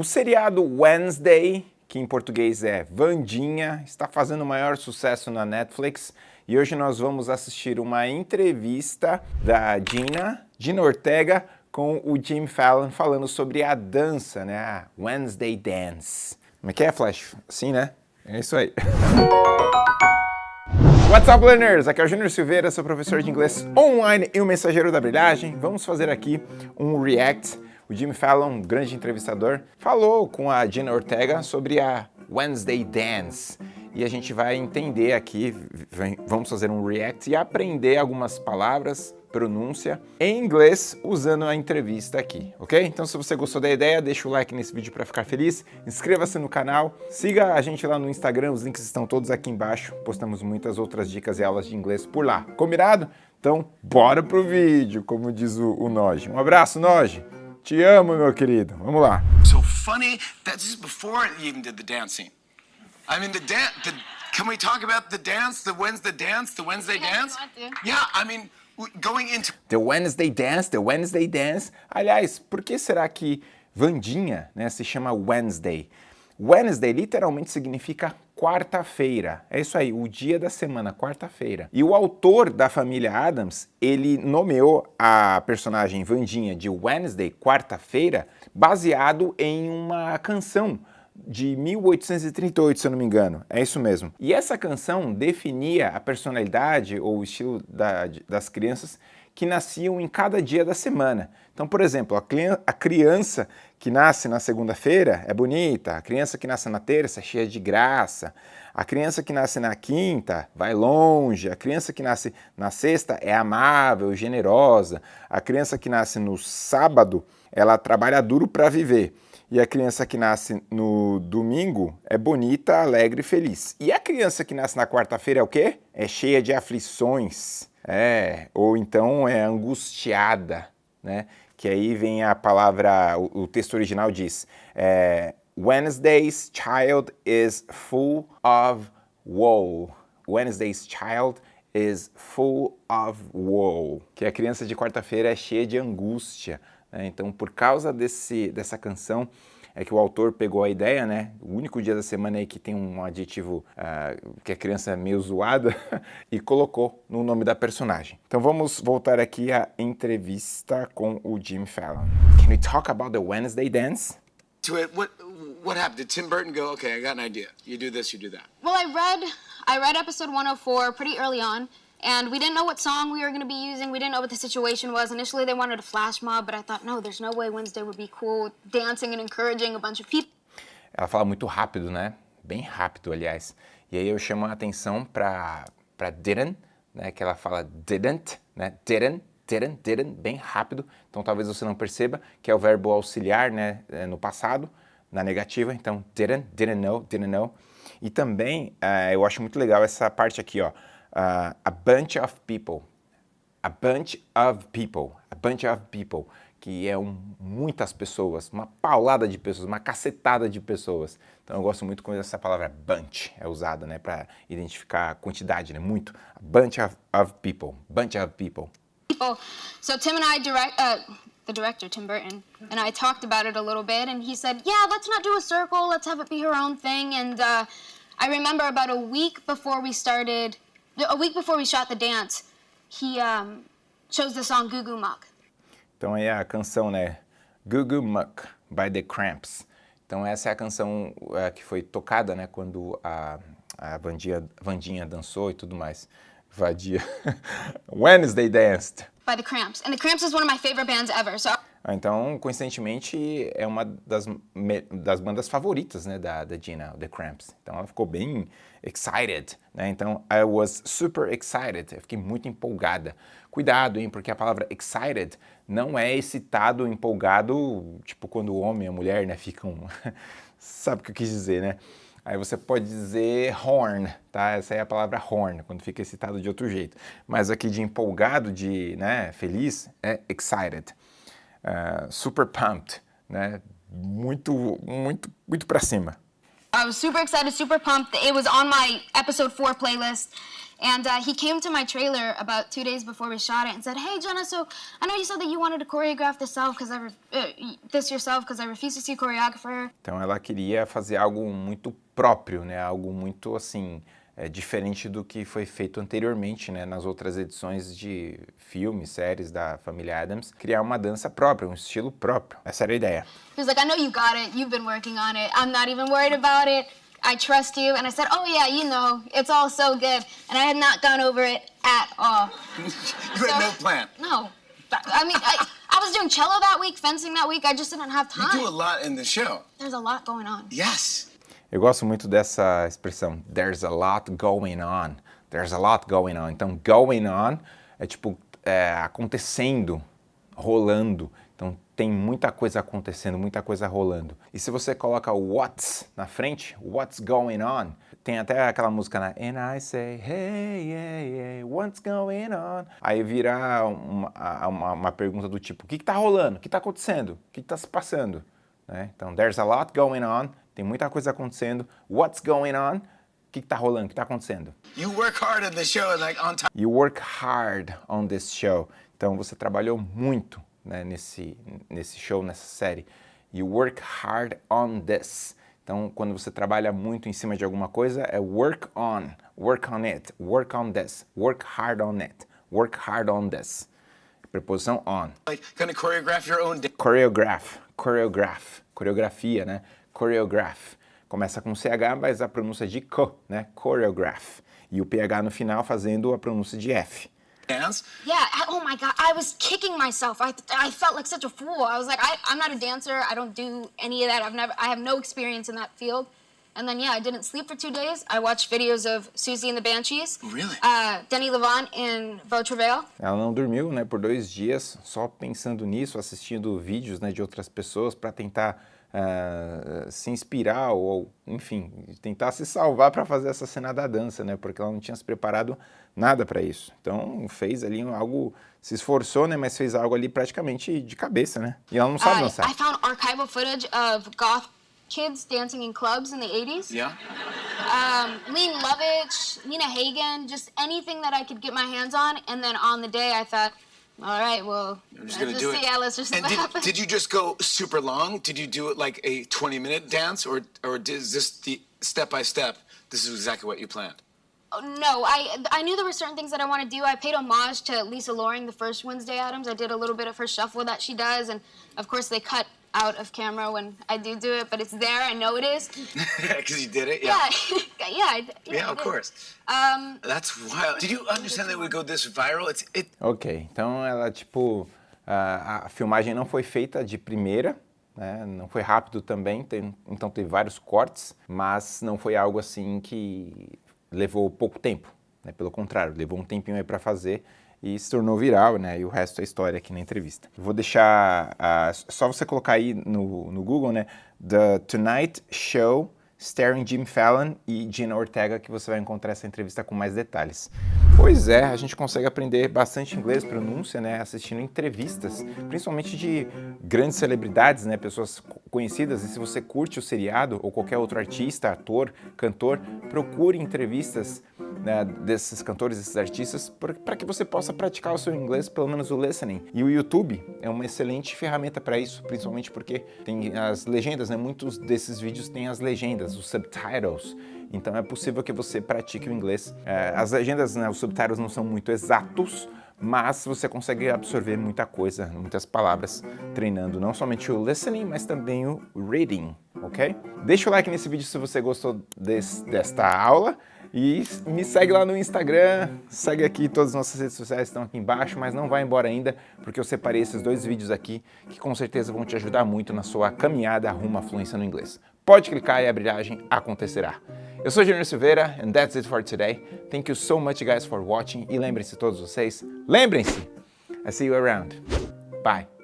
O seriado Wednesday, que em português é Vandinha, está fazendo o maior sucesso na Netflix e hoje nós vamos assistir uma entrevista da Gina, Gina Ortega, com o Jim Fallon falando sobre a dança, né? Wednesday Dance. Como é que é, Flash? Assim, né? É isso aí. What's up, learners? Aqui é o Júnior Silveira, sou professor de inglês online e o mensageiro da brilhagem. Vamos fazer aqui um react. O Jimmy Fallon, grande entrevistador, falou com a Gina Ortega sobre a Wednesday Dance. E a gente vai entender aqui, vamos fazer um react e aprender algumas palavras, pronúncia em inglês usando a entrevista aqui, ok? Então se você gostou da ideia, deixa o like nesse vídeo para ficar feliz, inscreva-se no canal, siga a gente lá no Instagram, os links estão todos aqui embaixo, postamos muitas outras dicas e aulas de inglês por lá, combinado? Então bora pro vídeo, como diz o, o. Um abraço, Noji! Te amo, meu querido. Vamos lá. So funny, that's before you even did the dancing. I mean, the dance, can we talk about the dance, the Wednesday dance, the Wednesday dance? Yeah, I mean, going into... The Wednesday dance, the Wednesday dance. Aliás, por que será que Vandinha né, se chama Wednesday? Wednesday literalmente significa quarta-feira. É isso aí, o dia da semana, quarta-feira. E o autor da família Adams, ele nomeou a personagem Vandinha de Wednesday, quarta-feira, baseado em uma canção de 1838, se eu não me engano, é isso mesmo. E essa canção definia a personalidade ou o estilo da, das crianças que nasciam em cada dia da semana. Então, por exemplo, a criança que nasce na segunda-feira é bonita, a criança que nasce na terça é cheia de graça, a criança que nasce na quinta vai longe, a criança que nasce na sexta é amável, generosa, a criança que nasce no sábado, ela trabalha duro para viver. E a criança que nasce no domingo é bonita, alegre e feliz. E a criança que nasce na quarta-feira é o quê? É cheia de aflições. É, ou então é angustiada, né? Que aí vem a palavra, o, o texto original diz, é, Wednesday's child is full of woe. Wednesday's child is full of woe. Que a criança de quarta-feira é cheia de angústia, né? Então, por causa desse, dessa canção, é que o autor pegou a ideia, né? O único dia da semana aí que tem um adjetivo uh, que a criança é meio zoada e colocou no nome da personagem. Então vamos voltar aqui à entrevista com o Jim Fallon. Can we talk about the Wednesday dance? To it, what what happened? Did Tim Burton go, okay, I got an idea. You do this, you do that? Well, I read I read episode 104 pretty early on. And we didn't know what song we were going to be using. We didn't know what the situation was. Initially, they wanted a flash mob, but I thought, no, there's no way Wednesday would be cool, dancing and encouraging a bunch of people. Ela fala muito rápido, né? Bem rápido, aliás. E aí eu chamo a atenção para para didn't, né? Que ela fala didn't, né? Didn't, didn't, didn't, bem rápido. Então talvez você não perceba que é o verbo auxiliar, né? É, no passado, na negativa. Então didn't, didn't know, didn't know. E também uh, eu acho muito legal essa parte aqui, ó uh, a bunch of people, a bunch of people, a bunch of people, que é um, muitas pessoas, uma paulada de pessoas, uma cacetada de pessoas. Então eu gosto muito quando essa palavra bunch é usada, né, para identificar a quantidade, né, muito. A bunch of, of people, bunch of people. People. So Tim and I direct, uh, the director, Tim Burton, and I talked about it a little bit, and he said, yeah, let's not do a circle, let's have it be her own thing, and uh, I remember about a week before we started a week before we shot the dance, he um, chose the song Goo Goo Muck. Então é a canção, né? Goo Goo Muck, by The Cramps. Então essa é a canção é, que foi tocada, né? Quando a, a Vandinha, Vandinha dançou e tudo mais. Vadia. Wednesday danced. By The Cramps. And The Cramps is one of my favorite bands ever, so... Ah, então, coincidentemente, é uma das, das bandas favoritas né, da, da Gina, The Cramps. Então ela ficou bem excited, né? Então, I was super excited, eu fiquei muito empolgada. Cuidado, hein, porque a palavra excited não é excitado, empolgado, tipo quando o homem e a mulher, né, ficam... Sabe o que eu quis dizer, né? Aí você pode dizer horn, tá? Essa é a palavra horn, quando fica excitado de outro jeito. Mas aqui de empolgado, de né, feliz, é excited uh, super pumped, né? Muito, muito, muito para cima. I was super excited, super pumped. It was on my episode four playlist. And uh, he came to my trailer about two days before we shot it and said, "Hey Jenna, so I know you said that you wanted to choreograph this yourself because I uh, this yourself because I refuse to see a choreographer." Então ela queria fazer algo muito próprio, né? Algo muito assim é, diferente do que foi feito anteriormente, né? Nas outras edições de filmes, séries da família Adams, criar uma dança própria, um estilo próprio. Essa era a ideia. He was like, "I know you got it. You've been working on it. I'm not even worried about it." I trust you. And I said, oh yeah, you know, it's all so good. And I had not gone over it at all. you so, had no plan? No. I mean, I, I was doing cello that week, fencing that week. I just didn't have time. You do a lot in the show. There's a lot going on. Yes. Eu gosto muito dessa expressão, there's a lot going on. There's a lot going on. Então, going on é tipo é, acontecendo, rolando. Então tem muita coisa acontecendo, muita coisa rolando. E se você coloca o what's na frente, what's going on, tem até aquela música na And I say, hey, yeah, yeah, what's going on? Aí vira uma, uma, uma pergunta do tipo, o que está rolando? O que está acontecendo? O que está se passando? Né? Então, there's a lot going on, tem muita coisa acontecendo. What's going on? O que está rolando? O que está acontecendo? You work hard on the show, like on time. You work hard on this show. Então você trabalhou muito né, nesse, nesse show, nessa série. You work hard on this. Então, quando você trabalha muito em cima de alguma coisa, é work on, work on it, work on this, work hard on it, work hard on this. Preposição on. Like, gonna choreograph your own Choreograph, choreograph, coreografia, né? Choreograph. Começa com CH, mas a pronúncia de co, né? Choreograph. E o PH no final fazendo a pronúncia de F. dance? Yeah. Oh my God. I was kicking myself. I, I felt like such a fool. I was like, I, I'm not a dancer. I don't do any of that. I've never, I have no experience in that field. And then, yeah, I didn't sleep for two days. I watched videos of Susie and the Banshees. Really? Uh, Denny Levant Beau Travail. Ela não dormiu, né, por dois dias, só pensando nisso, assistindo vídeos, né, de outras pessoas para tentar uh, se inspirar ou, enfim, tentar se salvar para fazer essa cena da dança, né? Porque ela não tinha se preparado nada para isso. Então fez ali algo, se esforçou, né? Mas fez algo ali praticamente de cabeça, né? E ela não sabe dançar. I found archival footage of goth kids dancing in clubs in the 80s. Yeah. Um, Lean Lovitch, Nina Hagen, just anything that I could get my hands on. And then on the day, I thought, all right, well, I'm just gonna do it. Yeah, let's just. And did, did you just go super long? Did you do it like a 20 minute dance, or or is this the step by step? This is exactly what you planned. No, I I knew there were certain things that I want to do. I paid homage to Lisa Loring, the first Wednesday Adams. I did a little bit of her shuffle that she does, and of course they cut out of camera when I do do it, but it's there. I know it is. Because you did it. Yeah. Yeah. yeah, yeah, yeah of course. Um, That's wild. Did you understand that it would go this viral? It's it. Ok, então ela tipo a, a filmagem não foi feita de primeira. Né? Não foi rápido também, tem, então teve vários cortes, mas não foi algo assim que levou pouco tempo. Né? Pelo contrário, levou um tempinho aí para fazer e se tornou viral, né? E o resto é história aqui na entrevista. vou deixar, só você colocar aí no, no Google, né? The Tonight Show Starring Jim Fallon e Gina Ortega, que você vai encontrar essa entrevista com mais detalhes. Pois é, a gente consegue aprender bastante inglês, pronúncia, né, assistindo entrevistas, principalmente de grandes celebridades, né, pessoas conhecidas. E se você curte o seriado ou qualquer outro artista, ator, cantor, procure entrevistas né, desses cantores, desses artistas, para que você possa praticar o seu inglês, pelo menos o listening. E o YouTube é uma excelente ferramenta para isso, principalmente porque tem as legendas, né? Muitos desses vídeos têm as legendas, os subtitles. Então é possível que você pratique o inglês. É, as legendas, né, os subtitles não são muito exatos, mas você consegue absorver muita coisa, muitas palavras, treinando não somente o listening, mas também o reading, ok? Deixa o like nesse vídeo se você gostou desse, desta aula. E me segue lá no Instagram, segue aqui, todas as nossas redes sociais estão aqui embaixo, mas não vai embora ainda, porque eu separei esses dois vídeos aqui, que com certeza vão te ajudar muito na sua caminhada rumo à fluência no inglês. Pode clicar e a brilhagem acontecerá. Eu sou Junior Silveira, and that's it for today. Thank you so much guys for watching, e lembrem-se todos vocês, lembrem-se, I see you around. Bye.